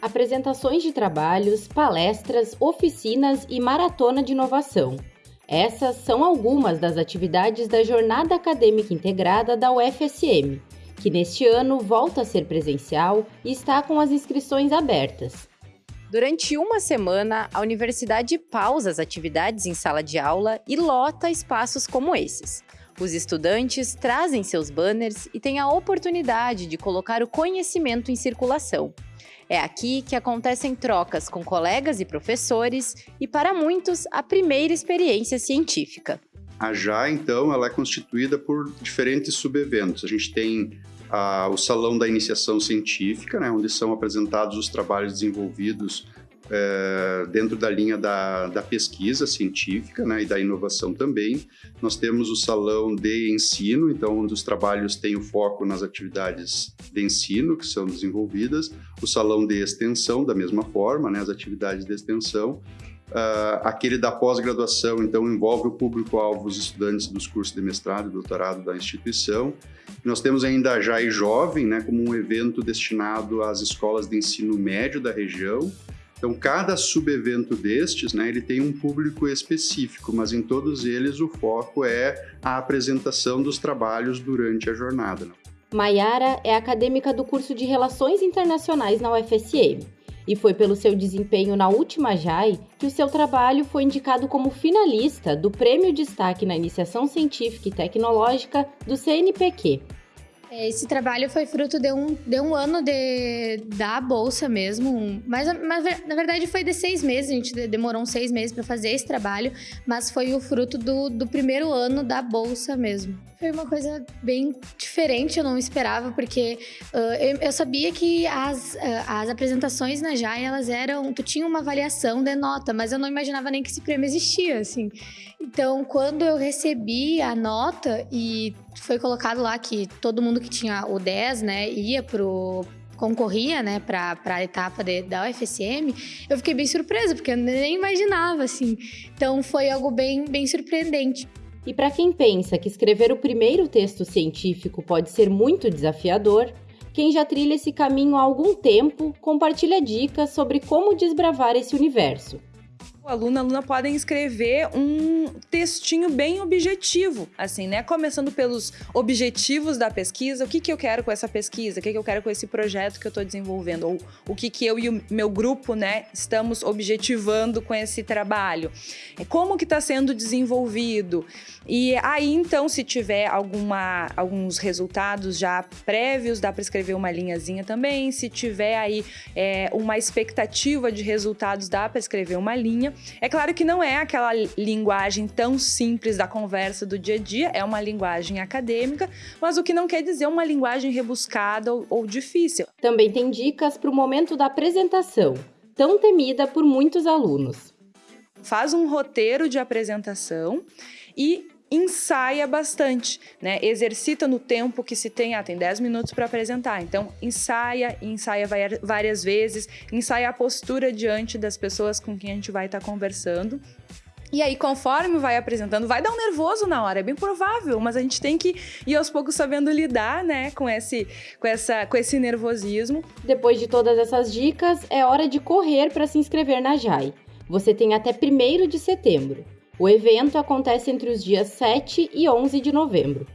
apresentações de trabalhos, palestras, oficinas e maratona de inovação. Essas são algumas das atividades da Jornada Acadêmica Integrada da UFSM, que neste ano volta a ser presencial e está com as inscrições abertas. Durante uma semana, a universidade pausa as atividades em sala de aula e lota espaços como esses. Os estudantes trazem seus banners e têm a oportunidade de colocar o conhecimento em circulação. É aqui que acontecem trocas com colegas e professores e, para muitos, a primeira experiência científica. A JA, então, ela é constituída por diferentes subeventos. A gente tem ah, o Salão da Iniciação Científica, né, onde são apresentados os trabalhos desenvolvidos é, dentro da linha da, da pesquisa científica né, e da inovação também. Nós temos o salão de ensino, então, onde os trabalhos têm o foco nas atividades de ensino que são desenvolvidas, o salão de extensão, da mesma forma, né, as atividades de extensão. Uh, aquele da pós-graduação, então, envolve o público-alvo, os estudantes dos cursos de mestrado e doutorado da instituição. Nós temos ainda a JAI Jovem, né, como um evento destinado às escolas de ensino médio da região, então, cada subevento destes, né, ele tem um público específico, mas em todos eles o foco é a apresentação dos trabalhos durante a jornada. Maiara é acadêmica do curso de Relações Internacionais na UFSM e foi pelo seu desempenho na última JAI que o seu trabalho foi indicado como finalista do Prêmio Destaque na Iniciação Científica e Tecnológica do CNPq. Esse trabalho foi fruto de um, de um ano de, da bolsa mesmo, mas, mas na verdade foi de seis meses, a gente demorou uns seis meses para fazer esse trabalho, mas foi o fruto do, do primeiro ano da bolsa mesmo. Foi uma coisa bem diferente, eu não esperava, porque uh, eu, eu, sabia que as, uh, as apresentações na JAI, elas eram, tu tinha uma avaliação de nota, mas eu não imaginava nem que esse prêmio existia, assim. Então, quando eu recebi a nota e foi colocado lá que todo mundo que tinha o 10, né, ia pro concorria, né, para a etapa de, da UFSM, eu fiquei bem surpresa, porque eu nem imaginava, assim. Então, foi algo bem, bem surpreendente. E para quem pensa que escrever o primeiro texto científico pode ser muito desafiador, quem já trilha esse caminho há algum tempo compartilha dicas sobre como desbravar esse universo. O aluno, a aluna podem escrever um textinho bem objetivo, assim, né? Começando pelos objetivos da pesquisa, o que, que eu quero com essa pesquisa, o que, que eu quero com esse projeto que eu estou desenvolvendo, ou o que, que eu e o meu grupo, né, estamos objetivando com esse trabalho. É como que está sendo desenvolvido. E aí, então, se tiver alguma, alguns resultados já prévios, dá para escrever uma linhazinha também. Se tiver aí é, uma expectativa de resultados, dá para escrever uma linha. É claro que não é aquela linguagem tão simples da conversa do dia a dia, é uma linguagem acadêmica, mas o que não quer dizer uma linguagem rebuscada ou, ou difícil. Também tem dicas para o momento da apresentação, tão temida por muitos alunos. Faz um roteiro de apresentação e ensaia bastante, né? Exercita no tempo que se tem, ah, tem 10 minutos para apresentar. Então, ensaia, ensaia várias vezes, ensaia a postura diante das pessoas com quem a gente vai estar tá conversando. E aí, conforme vai apresentando, vai dar um nervoso na hora, é bem provável, mas a gente tem que ir aos poucos sabendo lidar, né, com esse, com essa, com esse nervosismo. Depois de todas essas dicas, é hora de correr para se inscrever na JAI. Você tem até 1 de setembro. O evento acontece entre os dias 7 e 11 de novembro.